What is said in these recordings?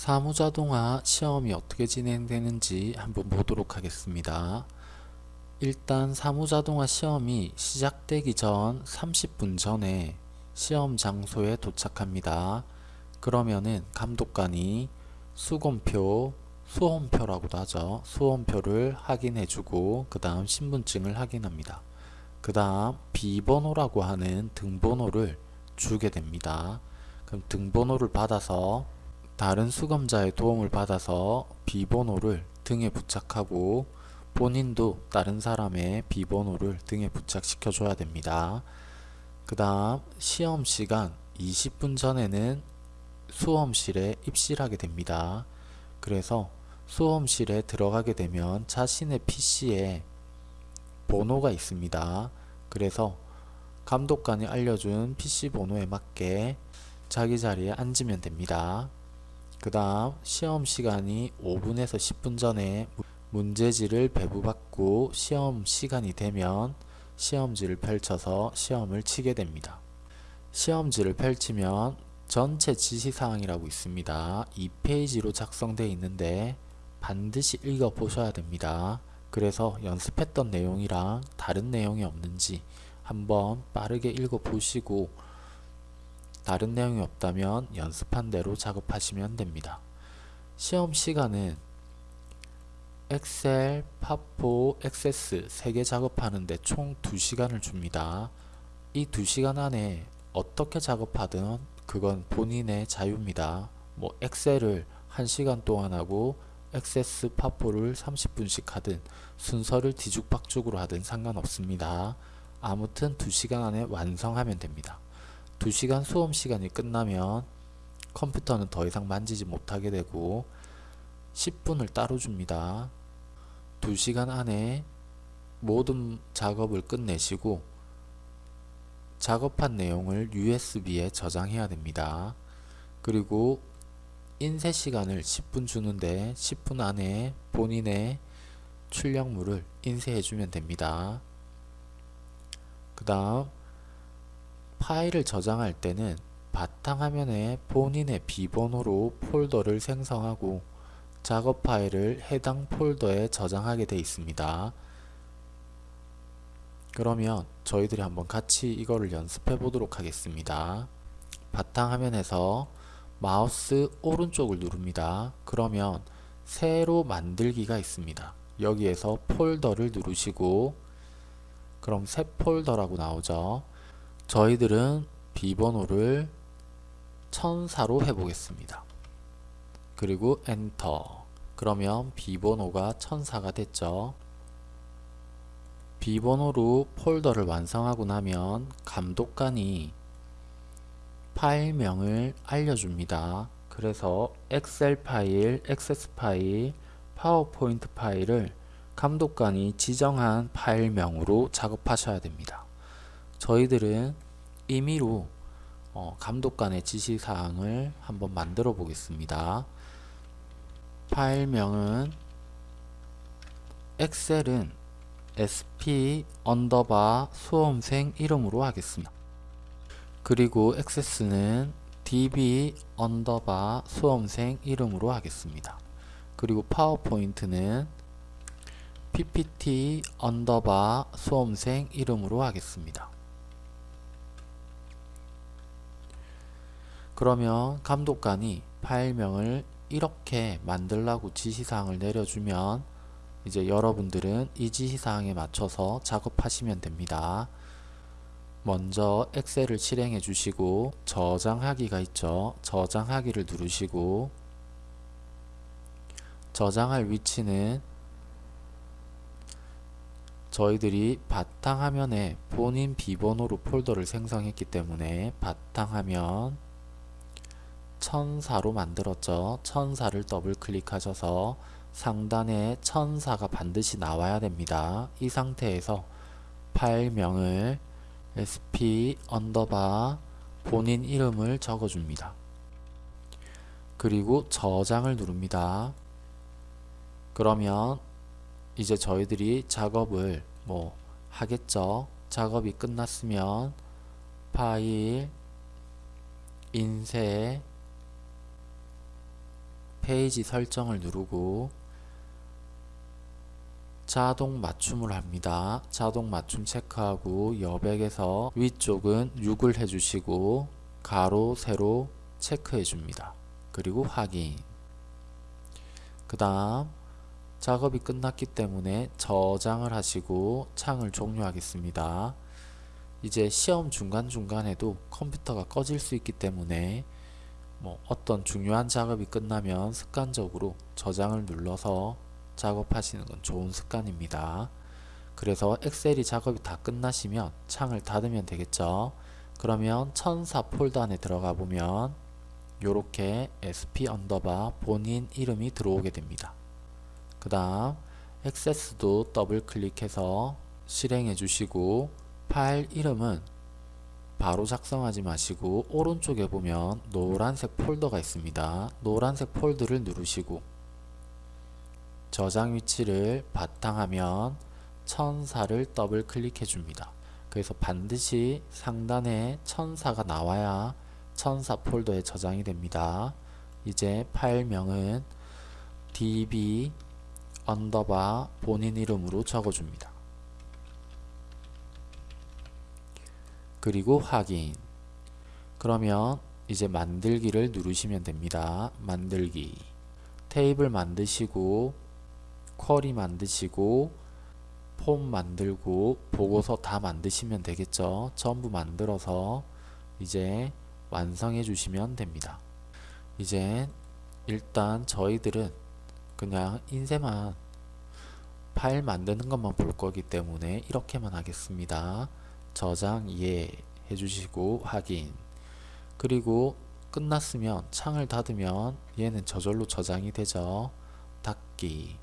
사무자동화 시험이 어떻게 진행되는지 한번 보도록 하겠습니다. 일단 사무자동화 시험이 시작되기 전 30분 전에 시험 장소에 도착합니다. 그러면은 감독관이 수검표, 수험표라고도 하죠. 수험표를 확인해주고 그 다음 신분증을 확인합니다. 그 다음 비번호라고 하는 등번호를 주게 됩니다. 그럼 등번호를 받아서 다른 수검자의 도움을 받아서 비번호를 등에 부착하고 본인도 다른 사람의 비번호를 등에 부착시켜 줘야 됩니다. 그 다음 시험 시간 20분 전에는 수험실에 입실하게 됩니다. 그래서 수험실에 들어가게 되면 자신의 PC에 번호가 있습니다. 그래서 감독관이 알려준 PC 번호에 맞게 자기 자리에 앉으면 됩니다. 그 다음 시험 시간이 5분에서 10분 전에 문제지를 배부받고 시험 시간이 되면 시험지를 펼쳐서 시험을 치게 됩니다. 시험지를 펼치면 전체 지시사항이라고 있습니다. 2페이지로 작성되어 있는데 반드시 읽어 보셔야 됩니다. 그래서 연습했던 내용이랑 다른 내용이 없는지 한번 빠르게 읽어 보시고 다른 내용이 없다면 연습한 대로 작업하시면 됩니다. 시험 시간은 엑셀, 파포, 액세스 3개 작업하는데 총 2시간을 줍니다. 이 2시간 안에 어떻게 작업하든 그건 본인의 자유입니다. 뭐 엑셀을 1시간 동안 하고 액세스, 파포를 30분씩 하든 순서를 뒤죽박죽으로 하든 상관없습니다. 아무튼 2시간 안에 완성하면 됩니다. 2시간 수험 시간이 끝나면 컴퓨터는 더 이상 만지지 못하게 되고 10분을 따로 줍니다. 2시간 안에 모든 작업을 끝내시고 작업한 내용을 USB에 저장해야 됩니다. 그리고 인쇄 시간을 10분 주는데 10분 안에 본인의 출력물을 인쇄해 주면 됩니다. 그 다음 파일을 저장할 때는 바탕화면에 본인의 비번호로 폴더를 생성하고 작업 파일을 해당 폴더에 저장하게 되어 있습니다. 그러면 저희들이 한번 같이 이거를 연습해 보도록 하겠습니다. 바탕화면에서 마우스 오른쪽을 누릅니다. 그러면 새로 만들기가 있습니다. 여기에서 폴더를 누르시고 그럼 새 폴더라고 나오죠. 저희들은 비번호를 천사로 해보겠습니다. 그리고 엔터 그러면 비번호가 천사가 됐죠. 비번호로 폴더를 완성하고 나면 감독관이 파일명을 알려줍니다. 그래서 엑셀 파일, 액세스 파일, 파워포인트 파일을 감독관이 지정한 파일명으로 작업하셔야 됩니다. 저희들은 임의로 어, 감독관의 지시사항을 한번 만들어 보겠습니다. 파일명은 엑셀은 sp underbar 수험생 이름으로 하겠습니다. 그리고 액세스는 db underbar 수험생 이름으로 하겠습니다. 그리고 파워포인트는 ppt underbar 수험생 이름으로 하겠습니다. 그러면 감독관이 파일명을 이렇게 만들라고 지시사항을 내려주면 이제 여러분들은 이 지시사항에 맞춰서 작업하시면 됩니다. 먼저 엑셀을 실행해 주시고 저장하기가 있죠. 저장하기를 누르시고 저장할 위치는 저희들이 바탕화면에 본인 비번호로 폴더를 생성했기 때문에 바탕화면 천사로 만들었죠. 천사를 더블 클릭하셔서 상단에 천사가 반드시 나와야 됩니다. 이 상태에서 파일명을 sp underbar 본인 이름을 적어줍니다. 그리고 저장을 누릅니다. 그러면 이제 저희들이 작업을 뭐 하겠죠. 작업이 끝났으면 파일 인쇄 페이지 설정을 누르고 자동 맞춤을 합니다. 자동 맞춤 체크하고 여백에서 위쪽은 6을 해주시고 가로 세로 체크해 줍니다. 그리고 확인 그 다음 작업이 끝났기 때문에 저장을 하시고 창을 종료하겠습니다. 이제 시험 중간중간에도 컴퓨터가 꺼질 수 있기 때문에 뭐 어떤 중요한 작업이 끝나면 습관적으로 저장을 눌러서 작업하시는 건 좋은 습관입니다. 그래서 엑셀이 작업이 다 끝나시면 창을 닫으면 되겠죠. 그러면 천사 폴더 안에 들어가 보면 이렇게 sp underbar 본인 이름이 들어오게 됩니다. 그 다음 액세스도 더블 클릭해서 실행해 주시고 파일 이름은 바로 작성하지 마시고 오른쪽에 보면 노란색 폴더가 있습니다. 노란색 폴더를 누르시고 저장 위치를 바탕화면 천사를 더블 클릭해 줍니다. 그래서 반드시 상단에 천사가 나와야 천사 폴더에 저장이 됩니다. 이제 파일명은 db underbar 본인 이름으로 적어줍니다. 그리고 확인 그러면 이제 만들기를 누르시면 됩니다. 만들기 테이블 만드시고 쿼리 만드시고 폼 만들고 보고서 다 만드시면 되겠죠. 전부 만들어서 이제 완성해 주시면 됩니다. 이제 일단 저희들은 그냥 인쇄만 파일 만드는 것만 볼 거기 때문에 이렇게만 하겠습니다. 저장 예 해주시고 확인 그리고 끝났으면 창을 닫으면 얘는 저절로 저장이 되죠. 닫기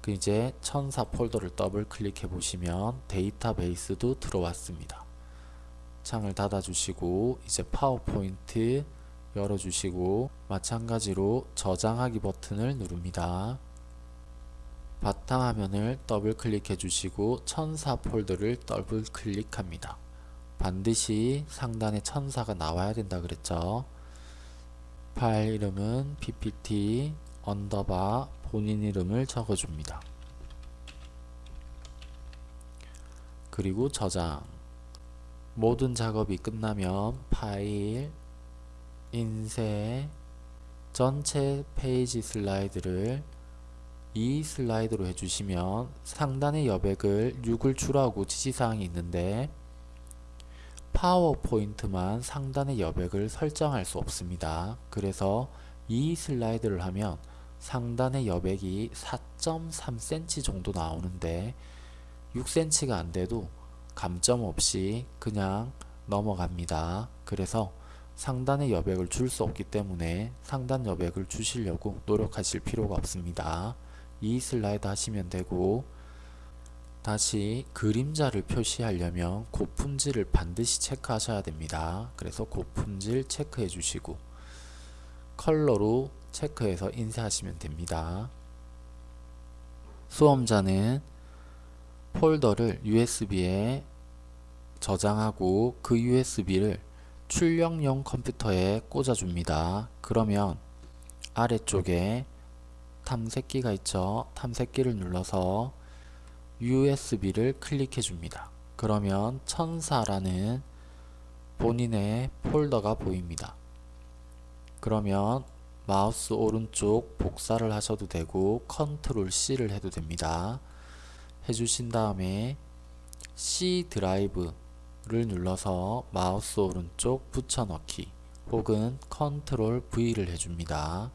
그 이제 천사 폴더를 더블 클릭해 보시면 데이터베이스도 들어왔습니다. 창을 닫아 주시고 이제 파워포인트 열어 주시고 마찬가지로 저장하기 버튼을 누릅니다. 바탕화면을 더블 클릭해 주시고 천사 폴더를 더블 클릭합니다. 반드시 상단에 천사가 나와야 된다 그랬죠. 파일 이름은 ppt underbar 본인 이름을 적어줍니다. 그리고 저장 모든 작업이 끝나면 파일 인쇄 전체 페이지 슬라이드를 이 슬라이드로 해주시면 상단의 여백을 6을 주라고 지시사항이 있는데 파워포인트만 상단의 여백을 설정할 수 없습니다. 그래서 이 슬라이드를 하면 상단의 여백이 4.3cm 정도 나오는데 6cm가 안돼도 감점 없이 그냥 넘어갑니다. 그래서 상단의 여백을 줄 수 없기 때문에 상단 여백을 주시려고 노력하실 필요가 없습니다. 이 슬라이드 하시면 되고 다시 그림자를 표시하려면 고품질을 반드시 체크하셔야 됩니다. 그래서 고품질 체크해 주시고 컬러로 체크해서 인쇄하시면 됩니다. 수험자는 폴더를 USB에 저장하고 그 USB를 출력용 컴퓨터에 꽂아줍니다. 그러면 아래쪽에 탐색기가 있죠. 탐색기를 눌러서 USB를 클릭해 줍니다. 그러면 천사라는 본인의 폴더가 보입니다. 그러면 마우스 오른쪽 복사를 하셔도 되고 컨트롤 C를 해도 됩니다. 해주신 다음에 C 드라이브를 눌러서 마우스 오른쪽 붙여넣기 혹은 컨트롤 V를 해줍니다.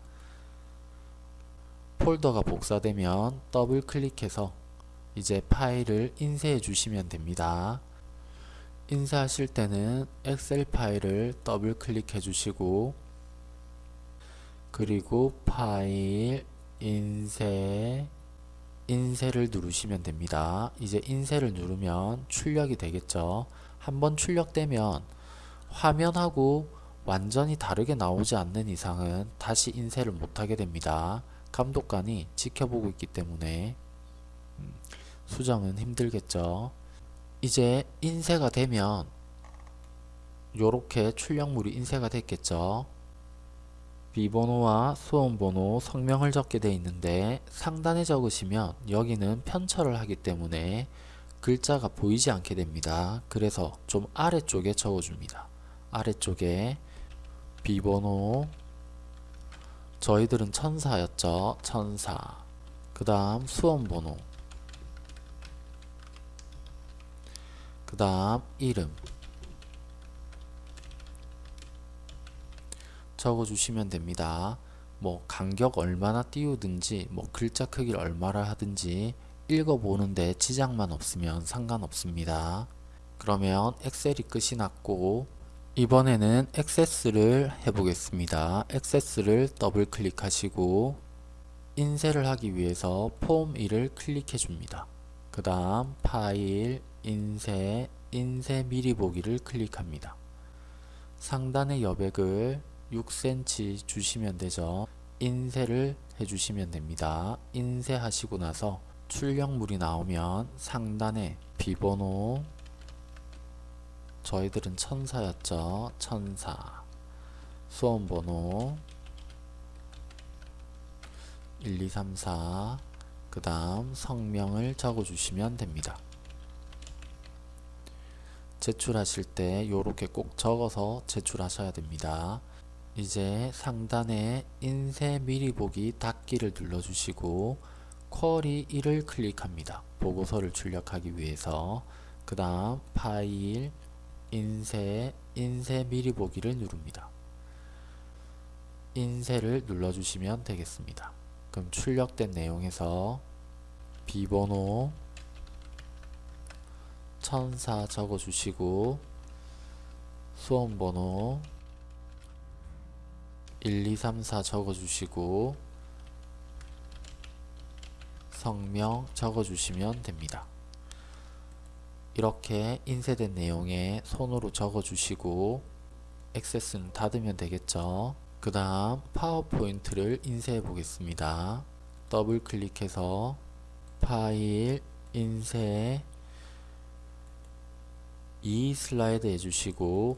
폴더가 복사되면 더블 클릭해서 이제 파일을 인쇄해 주시면 됩니다. 인쇄하실 때는 엑셀 파일을 더블 클릭해 주시고 그리고 파일 인쇄 인쇄를 누르시면 됩니다. 이제 인쇄를 누르면 출력이 되겠죠. 한번 출력되면 화면하고 완전히 다르게 나오지 않는 이상은 다시 인쇄를 못하게 됩니다. 감독관이 지켜보고 있기 때문에 음, 수정은 힘들겠죠. 이제 인쇄가 되면 이렇게 출력물이 인쇄가 됐겠죠. 비번호와 수험번호, 성명을 적게 되어 있는데 상단에 적으시면 여기는 편철을 하기 때문에 글자가 보이지 않게 됩니다. 그래서 좀 아래쪽에 적어줍니다. 아래쪽에 비번호 저희들은 천사였죠. 천사 그 다음 수험번호 그 다음 이름 적어주시면 됩니다. 뭐 간격 얼마나 띄우든지 뭐 글자 크기를 얼마나 하든지 읽어보는데 지장만 없으면 상관없습니다. 그러면 엑셀이 끝이 났고 이번에는 액세스를 해보겠습니다. 액세스를 더블 클릭하시고 인쇄를 하기 위해서 폼 1을 클릭해 줍니다. 그 다음 파일, 인쇄, 인쇄 미리 보기를 클릭합니다. 상단의 여백을 6cm 주시면 되죠. 인쇄를 해주시면 됩니다. 인쇄하시고 나서 출력물이 나오면 상단에 비번호 저희들은 천사였죠. 천사 수험번호 1234 그 다음 성명을 적어주시면 됩니다. 제출하실 때 이렇게 꼭 적어서 제출하셔야 됩니다. 이제 상단에 인쇄 미리 보기 닫기를 눌러주시고 쿼리 1을 클릭합니다. 보고서를 출력하기 위해서 그 다음 파일 인쇄 인쇄 미리 보기를 누릅니다. 인쇄를 눌러주시면 되겠습니다. 그럼 출력된 내용에서 비번호 천사 적어주시고 수험번호 1234 적어주시고 성명 적어주시면 됩니다. 이렇게 인쇄된 내용에 손으로 적어주시고 액세스는 닫으면 되겠죠. 그 다음 파워포인트를 인쇄해 보겠습니다. 더블 클릭해서 파일, 인쇄, 이 슬라이드 해주시고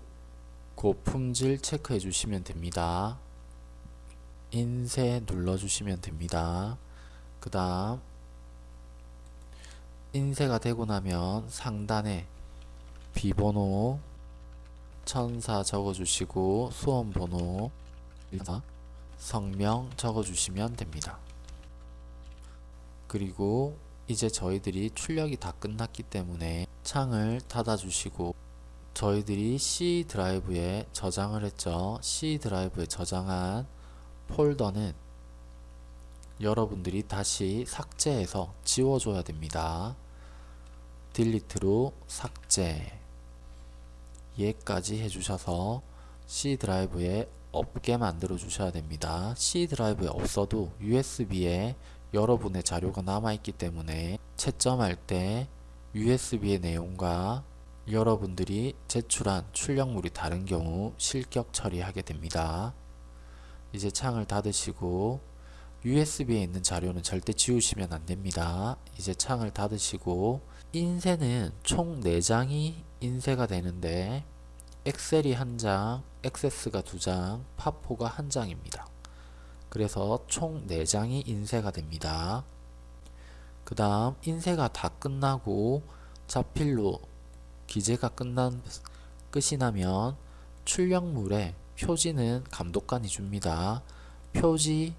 고품질 체크해 주시면 됩니다. 인쇄 눌러주시면 됩니다. 그 다음 인쇄가 되고 나면 상단에 비번호 천사 적어주시고 수험번호 성명 적어주시면 됩니다. 그리고 이제 저희들이 출력이 다 끝났기 때문에 창을 닫아주시고 저희들이 C 드라이브에 저장을 했죠. C 드라이브에 저장한 폴더는 여러분들이 다시 삭제해서 지워줘야 됩니다. 딜리트로 삭제 얘까지 해주셔서 C 드라이브에 없게 만들어 주셔야 됩니다. C 드라이브에 없어도 USB에 여러분의 자료가 남아있기 때문에 채점할 때 USB의 내용과 여러분들이 제출한 출력물이 다른 경우 실격 처리하게 됩니다. 이제 창을 닫으시고 USB에 있는 자료는 절대 지우시면 안됩니다. 이제 창을 닫으시고 인쇄는 총 4장이 인쇄가 되는데 엑셀이 1장, 액세스가 2장, 파포가 1장입니다. 그래서 총 4장이 인쇄가 됩니다. 그 다음 인쇄가 다 끝나고 자필로 기재가 끝난 끝이 나면 출력물에 표지는 감독관이 줍니다. 표지,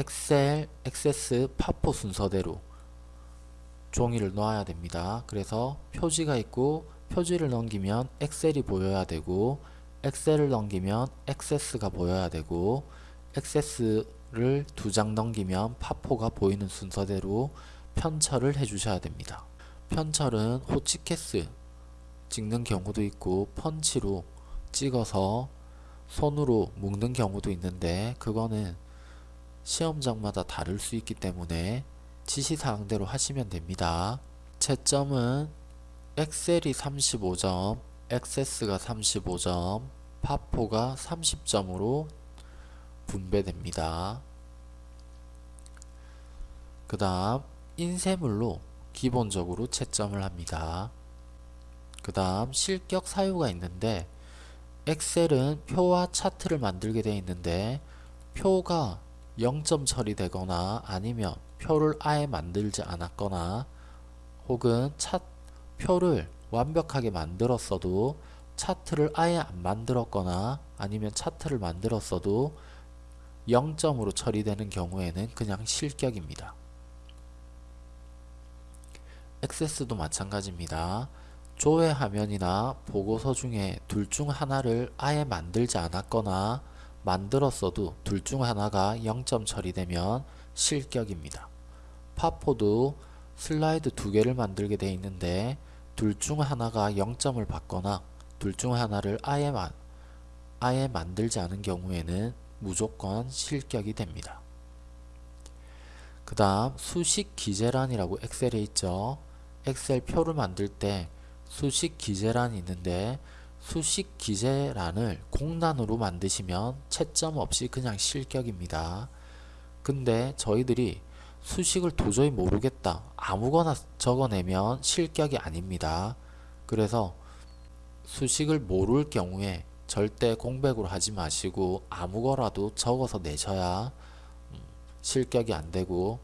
엑셀, 액세스, 파포 순서대로 종이를 놓아야 됩니다. 그래서 표지가 있고 표지를 넘기면 엑셀이 보여야 되고 엑셀을 넘기면 액세스가 보여야 되고 액세스를 두 장 넘기면 파포가 보이는 순서대로 편철을 해주셔야 됩니다. 편철은 호치케스 찍는 경우도 있고 펀치로 찍어서 손으로 묶는 경우도 있는데 그거는 시험장마다 다를 수 있기 때문에 지시사항대로 하시면 됩니다. 채점은 엑셀이 35점, 액세스가 35점, 파포가 30점으로 분배됩니다. 그 다음 인쇄물로 기본적으로 채점을 합니다. 그 다음 실격 사유가 있는데 엑셀은 표와 차트를 만들게 되어 있는데 표가 0점 처리되거나 아니면 표를 아예 만들지 않았거나 혹은 차, 표를 완벽하게 만들었어도 차트를 아예 안 만들었거나 아니면 차트를 만들었어도 0점으로 처리되는 경우에는 그냥 실격입니다. 액세스도 마찬가지입니다. 조회 화면이나 보고서 중에 둘 중 하나를 아예 만들지 않았거나 만들었어도 둘 중 하나가 0점 처리되면 실격입니다. 파포도 슬라이드 두 개를 만들게 되어 있는데 둘 중 하나가 0점을 받거나 둘 중 하나를 아예, 만, 아예 만들지 않은 경우에는 무조건 실격이 됩니다. 그 다음 수식 기재란이라고 엑셀에 있죠. 엑셀 표를 만들 때 수식 기재란이 있는데 수식 기재란을 공란으로 만드시면 채점 없이 그냥 실격입니다. 근데 저희들이 수식을 도저히 모르겠다 아무거나 적어내면 실격이 아닙니다. 그래서 수식을 모를 경우에 절대 공백으로 하지 마시고 아무거라도 적어서 내셔야 음, 실격이 안되고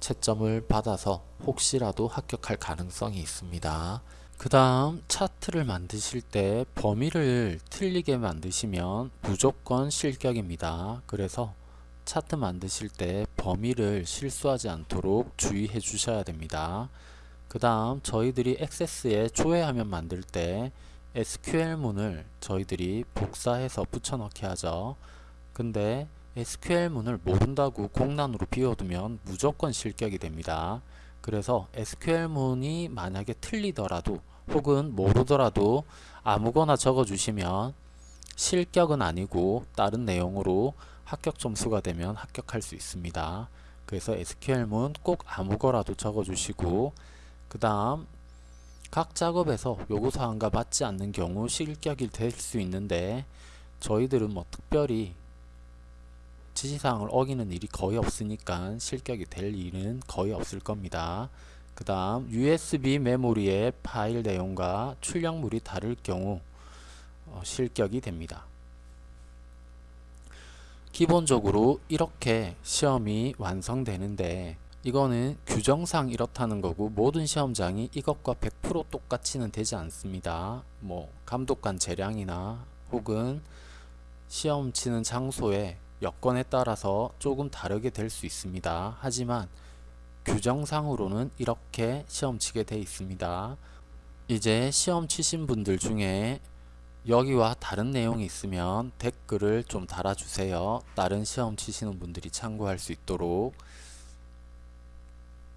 채점을 받아서 혹시라도 합격할 가능성이 있습니다. 그 다음 차트를 만드실 때 범위를 틀리게 만드시면 무조건 실격입니다. 그래서 차트 만드실 때 범위를 실수하지 않도록 주의해 주셔야 됩니다. 그 다음 저희들이 액세스에 조회화면 만들 때 SQL문을 저희들이 복사해서 붙여넣기 하죠. 근데 SQL문을 모른다고 공란으로 비워두면 무조건 실격이 됩니다. 그래서 SQL문이 만약에 틀리더라도 혹은 모르더라도 아무거나 적어주시면 실격은 아니고 다른 내용으로 합격 점수가 되면 합격할 수 있습니다. 그래서 SQL문 꼭 아무거라도 적어주시고 그 다음 각 작업에서 요구사항과 맞지 않는 경우 실격이 될 수 있는데 저희들은 뭐 특별히 지시사항을 어기는 일이 거의 없으니까 실격이 될 일은 거의 없을 겁니다. 그 다음 USB 메모리의 파일 내용과 출력물이 다를 경우 어, 실격이 됩니다. 기본적으로 이렇게 시험이 완성되는데 이거는 규정상 이렇다는 거고 모든 시험장이 이것과 100% 똑같이는 되지 않습니다. 뭐 감독관 재량이나 혹은 시험 치는 장소의 여건에 따라서 조금 다르게 될 수 있습니다. 하지만 규정상으로는 이렇게 시험 치게 돼 있습니다. 이제 시험 치신 분들 중에 여기와 다른 내용이 있으면 댓글을 좀 달아주세요. 다른 시험 치시는 분들이 참고할 수 있도록